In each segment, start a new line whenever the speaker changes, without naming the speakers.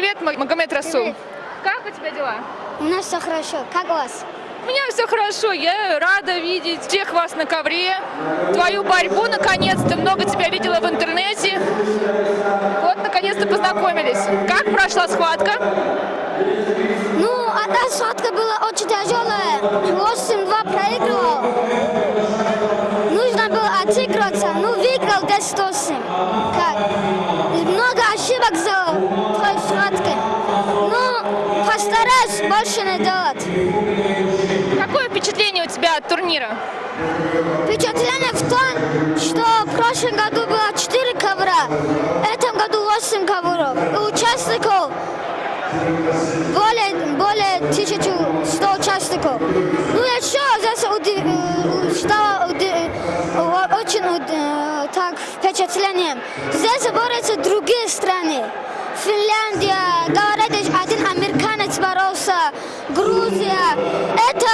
Привет, Магомед Расул. Как у тебя дела?
У нас все хорошо. Как у вас?
У меня все хорошо. Я рада видеть всех вас на ковре. Твою борьбу, наконец-то. Много тебя видела в интернете. Вот, наконец-то познакомились. Как прошла схватка?
Ну, одна схватка была очень тяжелая. Больше не делать.
Какое впечатление у тебя от турнира?
Впечатление в том, что в прошлом году было 4 ковра, в этом году 8 ковров. И участников более, более 1100 участников. Ну, еще здесь удив... э, стало удив... э, очень уд- э, так впечатлением. Здесь борются другие страны. Финляндия, говорят, один американец боролся, Грузия. Это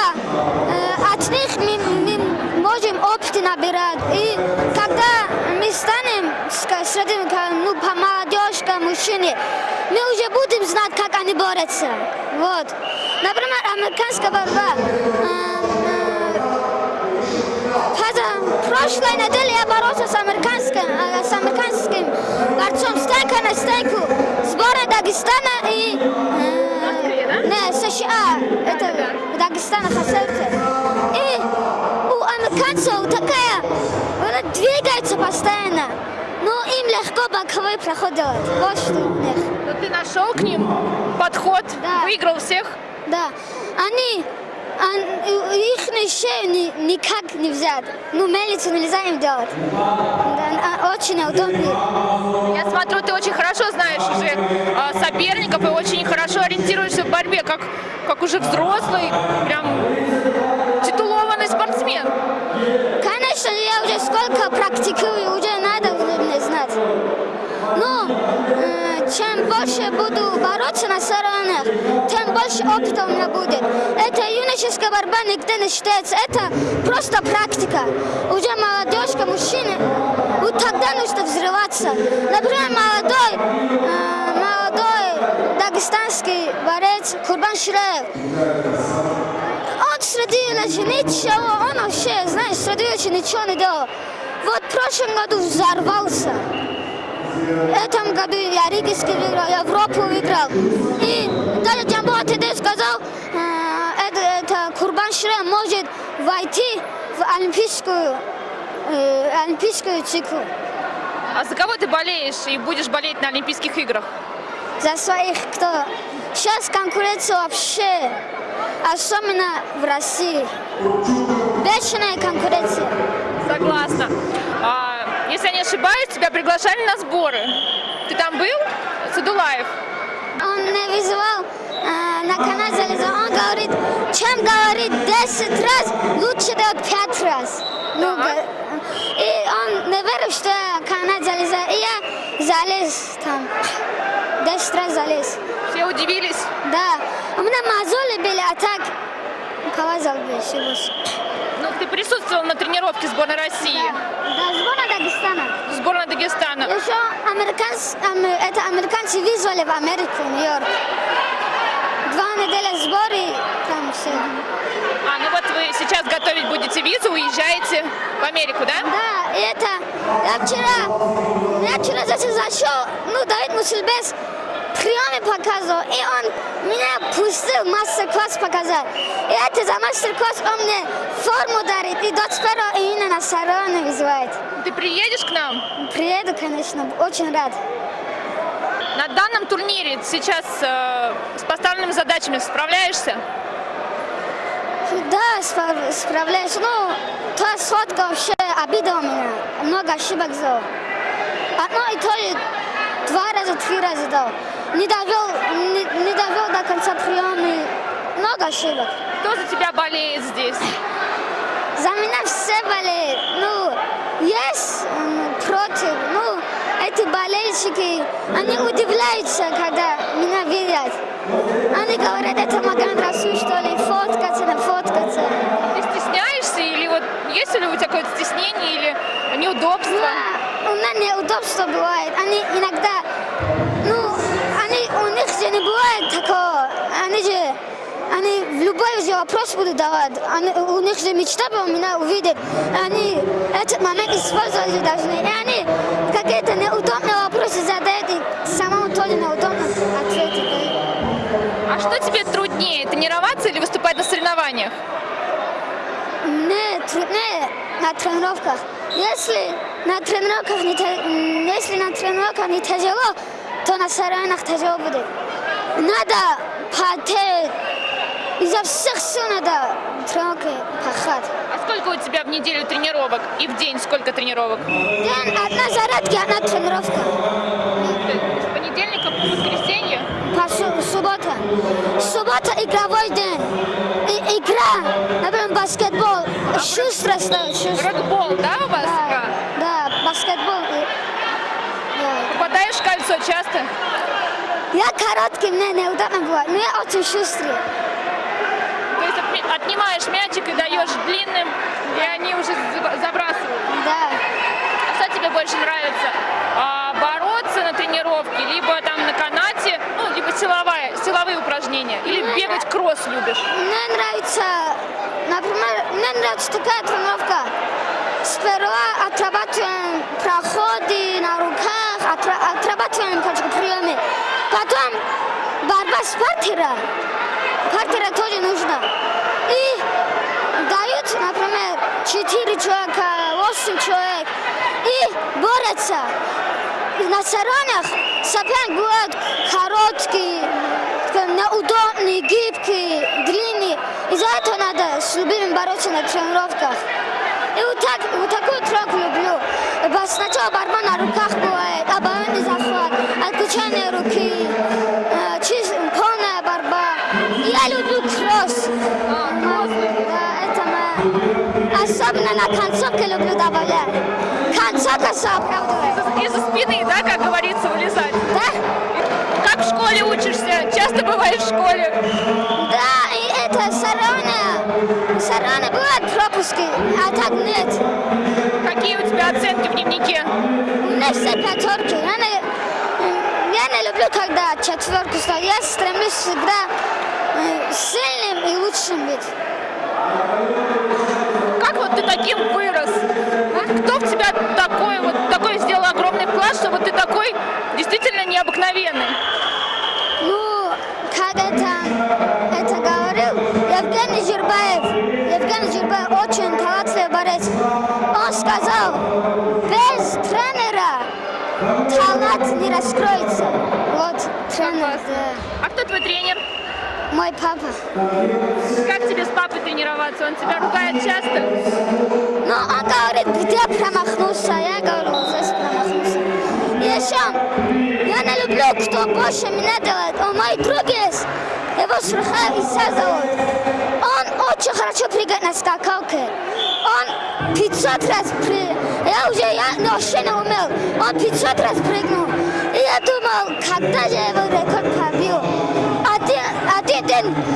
э, от них мы, мы можем опыт набирать. И когда мы станем среди ну, молодежка, мужчине, мы уже будем знать, как они борются. Вот. Например, американская борьба. Э, э, прошлой неделе я боролся с американским, э, с американским борцом стейка на стейку. Сборы Дагестана и США. Это Дагестана Хасерте. И у американцев такая, она двигается постоянно. Но им легко боковой проход делать. Вот что у них.
Ну, ты нашел к ним подход,
Да.
выиграл всех.
Да, они, ан- шею ни- никак не взять. Ну, мельницу нельзя им делать. Да, а, очень удобно.
Я смотрю, ты очень хорошо знаешь уже а, соперников и очень хорошо ориентируешься в борьбе, как, как уже взрослый, прям титулованный спортсмен.
Конечно, я уже сколько практикую, уже надо мне знать. Но э, чем больше буду бороться на соревнованиях, тем больше опыта у меня будет. Это юношеская борьба нигде не считается. Это просто практика. Уже молодежка, мужчины, вот тогда нужно взрываться. Например, молодой, э, молодой дагестанский борец Курбан Шираев. Он среди лежи ничего, он вообще, знаешь, среди очень ничего не делал. Вот в прошлом году взорвался. В этом году я Ригский выиграл, Европу выиграл. И даже Джамбо Атеде сказал, э, это, это Курбан Шире может войти в олимпийскую, э, олимпийскую циклу.
А за кого ты болеешь и будешь болеть на Олимпийских играх?
За своих, кто... Сейчас конкуренция вообще, особенно в России. Бешеная конкуренция.
Согласна. А, если я не ошибаюсь, тебя приглашали на сборы. Ты там был? Садулаев.
Он не вызывал э, на канал залезал. Он говорит, чем говорит 10 раз, лучше делать 5 раз. Ну,
Ага.
га- и он не верил, что я канал залезал. И я залез там. 10 раз залез.
Все удивились.
Да. У меня мозоли были, а так бы всего.
Ну, ты присутствовал на тренировке сборной России,
Да, сборная Дагестана.
сборной Дагестана.
Еще американцы, ам- это американцы вызвали в Америку, Нью-Йорк. Два недели сборы, там все.
А, ну вот вы сейчас готовить будете визу, уезжаете в Америку, да?
Да, и это, я вчера, я вчера зашел, ну, Давид Мусульбес приемы показывал, и он меня пустил мастер-класс показать. И это за мастер-класс он мне форму дарит, и 21 июня на соревнования вызывает.
Ты приедешь к нам?
Приеду, конечно, очень рад.
На данном турнире сейчас э, с поставленными задачами справляешься?
Да, спра- справляюсь. Ну, та сотка вообще обида у меня. Много ошибок сделал. Одно и то же два раза, три раза дал. Не довел, не, не довел до конца приема. Много ошибок.
Кто за тебя болеет здесь?
За меня все болеют. Ну, есть против. Ну, эти болельщики, они удивляются, когда меня видят. Они говорят, это Маган Расул, что ли, фоткаться, не фоткаться.
Ты стесняешься или вот есть ли у тебя какое-то стеснение или неудобство?
Да, у меня неудобство бывает. Они иногда, ну, у них же не бывает такого. Они же, они в любой же вопрос будут давать. Они, у них же мечта была меня увидеть. Они этот момент использовать же должны. И они какие-то неудобные вопросы задают, и самому тоже неудобно ответить.
А что тебе труднее, тренироваться или выступать на соревнованиях?
Мне труднее на тренировках. Если на тренировках не, если на тренировках не тяжело, на соревнованиях тяжело будет. Надо потеть. Изо всех сил надо тренировки пахать.
А сколько у тебя в неделю тренировок? И в день сколько тренировок?
День одна зарядка, одна тренировка.
С понедельника по воскресенье?
По су- суббота. Суббота игровой день. И, игра, например, баскетбол. Шустро стоит, шустро.
Рокбол, да, у вас
Да, да, баскетбол.
В кольцо часто?
Я короткий, мне неудобно бывает, но я очень шустрый.
То есть отнимаешь мячик и даешь длинным, и они уже за- забрасывают.
Да.
А что тебе больше нравится? А, бороться на тренировке, либо там на канате, ну, либо силовая, силовые упражнения, или бегать кросс любишь?
Мне нравится, например, мне нравится такая тренировка. Сперва отрабатываем проходы на отрабатываем приемы. Потом борьба с партером. Партера тоже нужно. И дают, например, 4 человека, 8 человек. И борются. На соревнованиях соперник бывает короткий, неудобный, гибкий, длинный. Из-за этого надо с любимым бороться на тренировках. И вот, так, вот такую тренировку люблю. Сначала борьба на руках бывает, я люблю кросс. Да, это моя- Особенно на концовке люблю добавлять. Концовка оправдывает.
Из-за спины, да, как говорится, вылезать.
Да?
Как в школе учишься? Часто бываешь в школе?
Да, и это соревнования. Соревнования бывают пропуски, а так нет.
Какие у тебя оценки в дневнике?
У меня все пятерки. Я не, я не люблю, когда четверку ставят. Я стремлюсь всегда сильным и лучшим быть.
Как вот ты таким вырос? А? Кто в тебя такой вот такой сделал огромный вклад, что вот ты такой действительно необыкновенный?
Ну, как это, это говорил Евгений Жирбаев. Евгений Жирбаев очень талантливый борец. Он сказал, без тренера талант не раскроется. Вот тренер, да.
А кто твой тренер?
Мой папа.
Как тебе с папой тренироваться? Он тебя ругает часто?
Ну, он говорит, где промахнулся. Я говорю, вот здесь промахнулся. И еще, я не люблю, кто больше меня делает. Он мой друг есть. Его Шурха Иса зовут. Он очень хорошо прыгает на скакалке. Он 500 раз прыгал. Я уже я вообще не умел. Он 500 раз прыгнул. И я думал, когда же я его рекорд побил.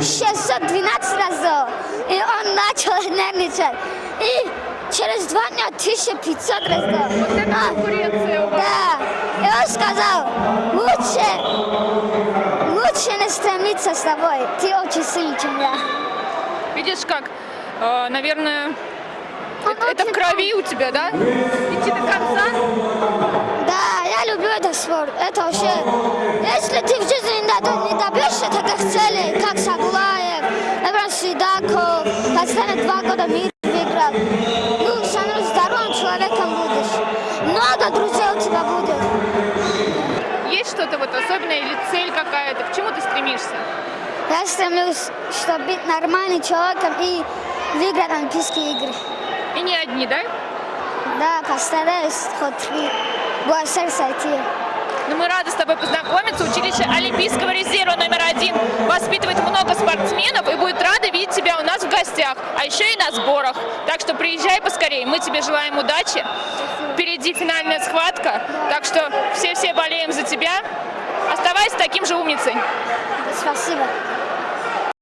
Один, один день 612 раз сделал. И он начал нервничать. И через два дня 1500 раз сделал.
Вот это
А,
конкуренция у вас.
да. И он сказал, лучше, лучше не стремиться с тобой. Ты очень сильный, чем я.
Видишь, как, э, наверное,
Он
это, это в крови у тебя, да? Идти до конца?
Да, я люблю этот спорт. Это вообще... Если ты в жизни не до- не добьешься таких целей, как Сидаков, последние два года мир выиграл, ну, становись здоровым человеком будешь. Много друзей у тебя будет.
Есть что-то вот особенное или цель какая-то? К чему ты стремишься?
Я стремлюсь, чтобы быть нормальным человеком и выиграть Олимпийские игры.
И не одни, да?
Да, постараюсь хоть БСР сойти.
Но мы рады с тобой познакомиться. Училище Олимпийского резерва номер один воспитывает много спортсменов и будет рада видеть тебя у нас в гостях, а еще и на сборах. Так что приезжай поскорее. Мы тебе желаем удачи. Впереди финальная схватка, так что все-все болеем за тебя. Оставайся таким же умницей.
Спасибо.